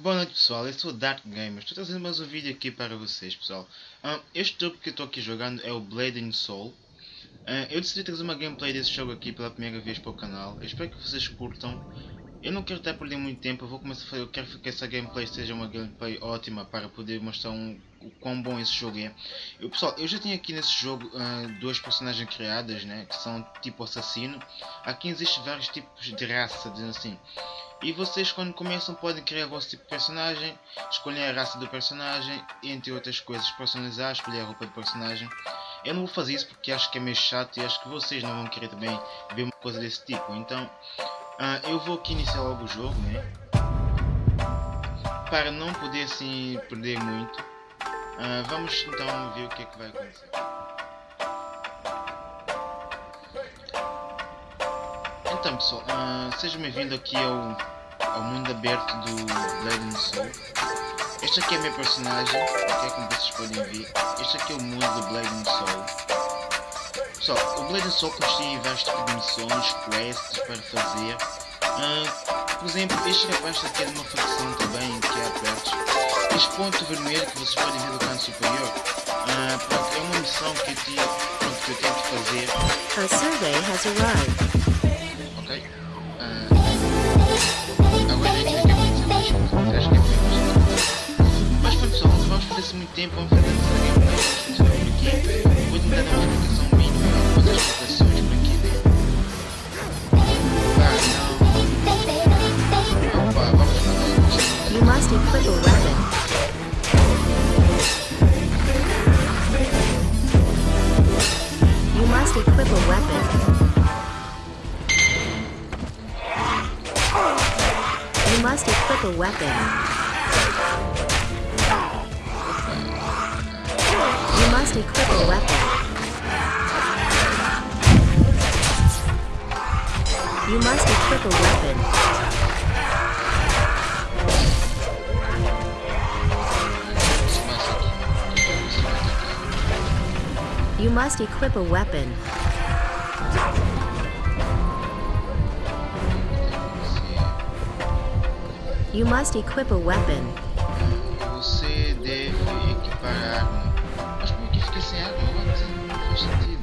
Boa noite pessoal, eu sou o Dark Gamer, estou trazendo mais um vídeo aqui para vocês pessoal. Uh, este jogo que estou aqui jogando é o Blade and Soul. Uh, eu decidi trazer uma gameplay desse jogo aqui pela primeira vez para o canal, eu espero que vocês curtam. Eu não quero estar perdendo muito tempo, eu vou começar a fazer, eu quero que essa gameplay seja uma gameplay ótima para poder mostrar um, o quão bom esse jogo é. Eu, pessoal, eu já tenho aqui nesse jogo uh, duas personagens criadas, né, que são tipo assassino. Aqui existem vários tipos de raça, dizendo assim. E vocês quando começam podem criar o vosso tipo de personagem, escolher a raça do personagem, entre outras coisas, personalizar, escolher a roupa do personagem. Eu não vou fazer isso porque acho que é meio chato e acho que vocês não vão querer também ver uma coisa desse tipo. Então uh, eu vou aqui iniciar logo o jogo, né? Para não poder assim perder muito. Uh, vamos então ver o que é que vai acontecer. Então pessoal, uh, sejam bem-vindos aqui ao, ao mundo aberto do Blade Soul. Este aqui é minha personagem, ok? Como vocês podem ver. Este aqui é o mundo do Blade Soul. Pessoal, o Blade Soul consiste em vários tipos de missões, quests para fazer. Uh, por exemplo, este rapaz aqui é de uma facção também, que é a Este ponto vermelho que vocês podem ver no canto superior, uh, é uma missão que eu, tinha, pronto, que eu tenho que fazer. A survey has arrived. You must equip a weapon. You must equip a weapon. You must equip a weapon. Equip a weapon. You must equip a weapon. You must equip a weapon. You must equip a weapon. Você deve sem água não faz sentido.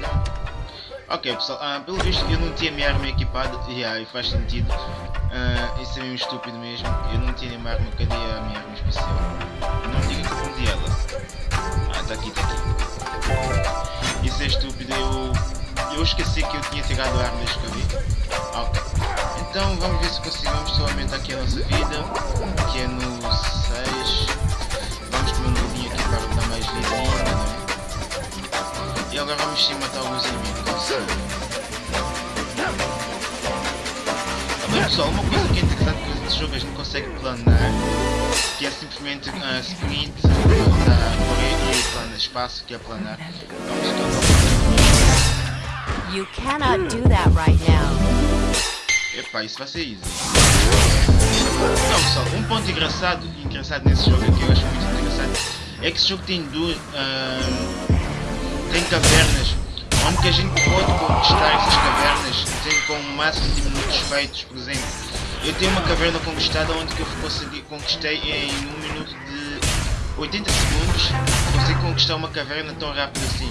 Não. Ok pessoal, uh, pelo visto eu não tinha minha arma equipada, e yeah, faz sentido. Uh, isso é mesmo estúpido mesmo, eu não tinha minha arma, cadê a minha arma especial? Não diga que confundi ela. Ah, tá aqui, tá aqui. Isso é estúpido, eu, eu esqueci que eu tinha tirado a arma, deixa eu. Ok. Então vamos ver se conseguimos só aumentar aqui a nossa vida, que é no 6. E agora vamos sim matar alguns inimigos. Também pessoal, uma coisa que é interessante que nesse jogo a gente consegue planar, que é simplesmente uh, sprint, uh, correr e planar, espaço que é planar. Vamos You cannot do that right now. Epa, isso vai ser easy. Não pessoal, um ponto engraçado, engraçado nesse jogo que eu acho muito interessante é que esse jogo tem duas. Uh, tem cavernas onde que a gente pode conquistar essas cavernas com o máximo de minutos feitos, por exemplo. Eu tenho uma caverna conquistada onde que eu consegui, conquistei em um minuto de 80 segundos, consegui conquistar uma caverna tão rápido assim.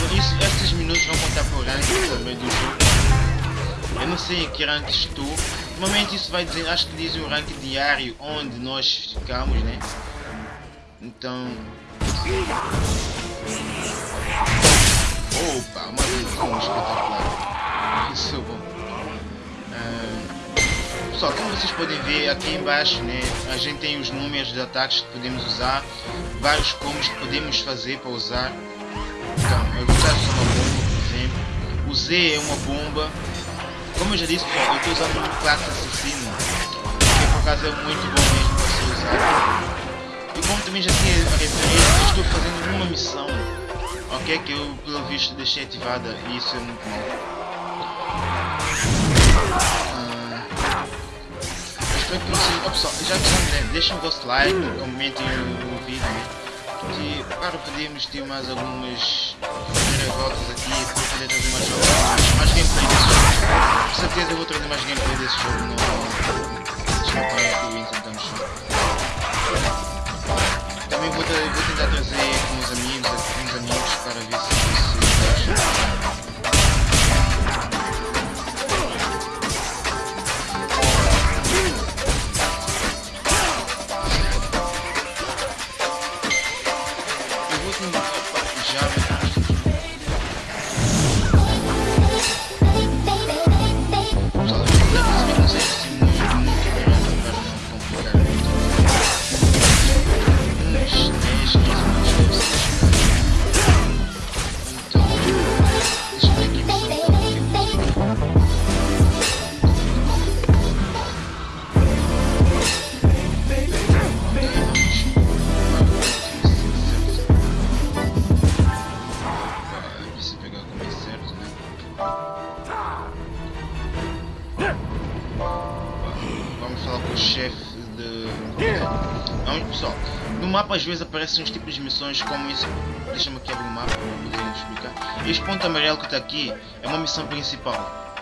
Por isso, esses minutos vão contar para o ranking também do jogo. Eu não sei em que rank estou. Normalmente isso vai dizer, acho que diz o rank diário onde nós ficamos, né? Então... Opa, uma visão espetacular. Isso é bom. Uh, pessoal, como vocês podem ver aqui embaixo, né, a gente tem os números de ataques que podemos usar, vários combos que podemos fazer para usar. Então, eu vou usar uma bomba, por exemplo. O Z é uma bomba. Como eu já disse, pessoal, eu estou usando uma classe assassino, que por acaso é muito bom mesmo para se usar. E também já tinha referido, estou fazendo uma missão, ok? Que eu pelo visto deixei ativada e isso é muito bom. Ah, espero que vocês. Oh, pessoal, já que estão né? deixem o vosso like, comentem o, o vídeo. Né? E para podermos ter mais algumas voltas aqui para poder trazer mais jogos, mais, gameplay desse jogo. Com certeza eu vou trazer mais gameplay desse jogo no, mesmo com o Winston no chão. Também vou, vou tentar trazer com os amigos, aqui, uns amigos para ver Falar com o chefe de. Vamos, pessoal. No mapa às vezes aparecem uns tipos de missões como isso. Deixa-me aqui abrir o mapa para poder explicar. Este ponto amarelo que está aqui é uma missão principal.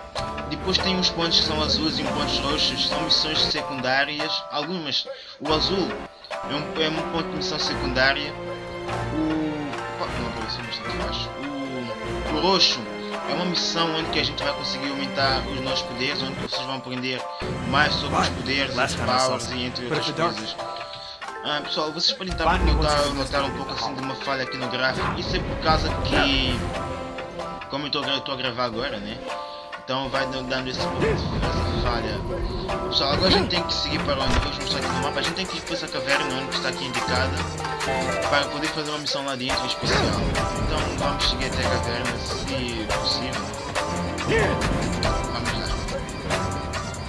Depois tem uns pontos que são azuis e uns pontos roxos, são missões secundárias. Algumas. O azul é um, é um ponto de missão secundária. O. Não apareceu bastante baixo. O, o roxo é uma missão onde que a gente vai conseguir aumentar os nossos poderes, onde vocês vão aprender mais sobre os poderes, os powers e entre outras coisas. Ah, pessoal, vocês podem estar notar, notar um pouco assim de uma falha aqui no gráfico. Isso é por causa que, como eu estou a gravar agora, né? Então vai dando esse essa falha. Pessoal, agora a gente tem que seguir para onde? Vamos mostrar aqui no mapa. A gente tem que ir para essa caverna onde está aqui indicada para poder fazer uma missão lá dentro especial. Então vamos seguir até a caverna se possível. Vamos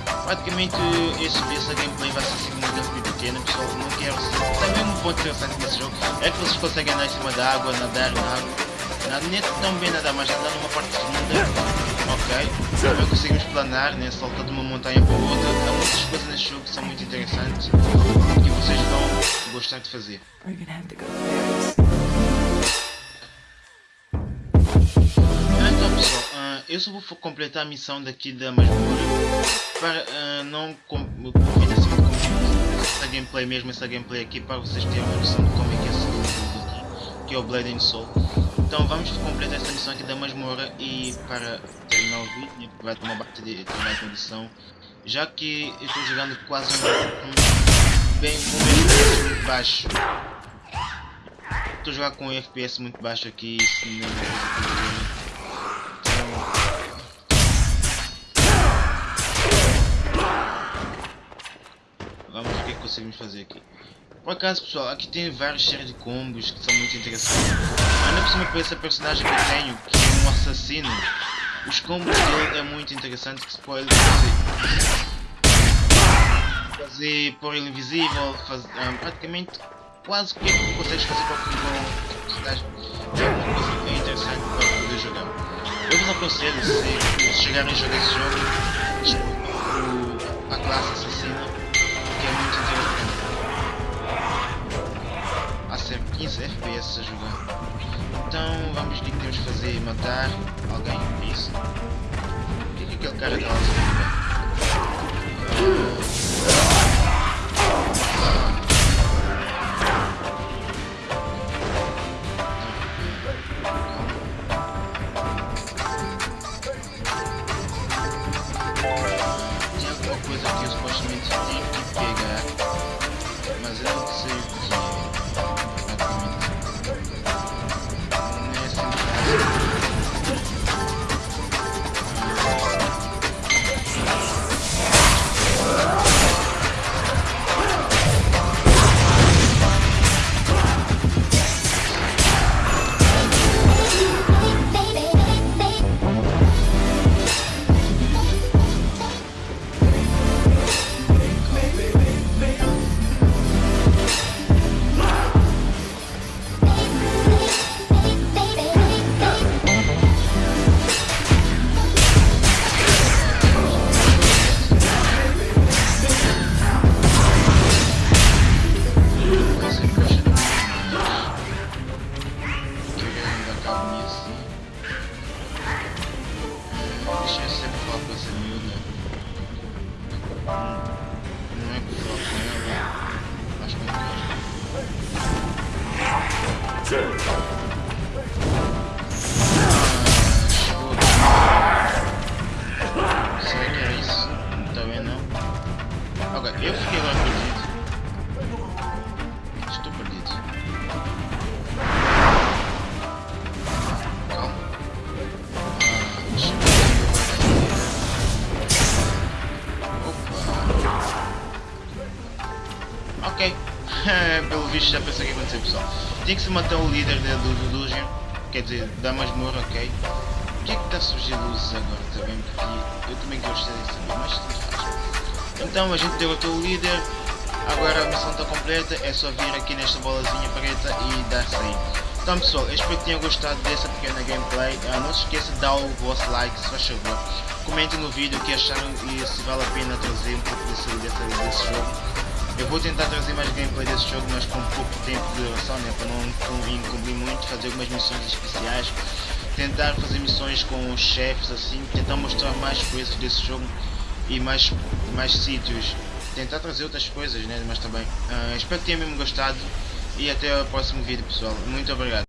lá. Praticamente esse, essa gameplay vai ser assim uma gameplay pequena, pessoal. Não quero ser. Também um ponto interessante nesse jogo é que vocês conseguem andar em cima da água, nadar na água. Nada, nem tão bem nadar, mas andar numa parte segunda. Ok. Também conseguimos planar, né? Saltar de uma montanha para outra. Há muitas coisas nesse jogo que são muito interessantes que vocês vão gostar de fazer. Então pessoal, ah, eu só vou completar a missão daqui da masmorra para ah, não convido assim muito essa gameplay mesmo, essa gameplay aqui para vocês terem uma noção de como é que é esse jogo aqui, que é o Blade and Soul. Então vamos completar essa missão aqui da masmorra e para terminar o vídeo, né, vai tomar parte de a condição, já que eu estou jogando quase um, bem com um FPS muito baixo. Estou jogar com um FPS muito baixo aqui, isso não é uma coisa que eu quero. Vamos ver o que é que conseguimos fazer aqui. Por acaso pessoal, aqui tem várias séries de combos que são muito interessantes. Ainda por cima para esse personagem que eu tenho, que é um assassino, os combos dele é muito interessante que se pode fazer. Fazer pôr ele invisível, faz, ah, praticamente quase o que consegues fazer com o. É uma coisa bem interessante para poder jogar. Eu vos aconselho, se, se chegarem a jogar esse jogo, a classe assassina, que é muito interessante. FPS a jogar. Então vamos o que temos que fazer, matar alguém, é isso? O que é que aquele cara está a fazer? Já pensei o que ia acontecer pessoal. Se matar o líder de- do, Dungeon, quer dizer, da masmorra, ok? Por que é que está a surgir luzes agora também? Porque eu também gostaria de saber, mas tudo. Então a gente derrotou o líder, agora a missão está completa, é só vir aqui nesta bolazinha preta e dar sair. Então pessoal, eu espero que tenham gostado dessa pequena gameplay. Ah, não se esqueça de dar o vosso like, se faz favor. Comentem no vídeo o que acharam e se vale a pena trazer um pouco desse, desse, desse jogo. Eu vou tentar trazer mais gameplay desse jogo, mas com pouco tempo de duração, né, para não incumprir muito, fazer algumas missões especiais, tentar fazer missões com os chefes assim, tentar mostrar mais coisas desse jogo e mais, mais sítios, tentar trazer outras coisas, né, mas também. ah, espero que tenham mesmo gostado e até o próximo vídeo pessoal, muito obrigado.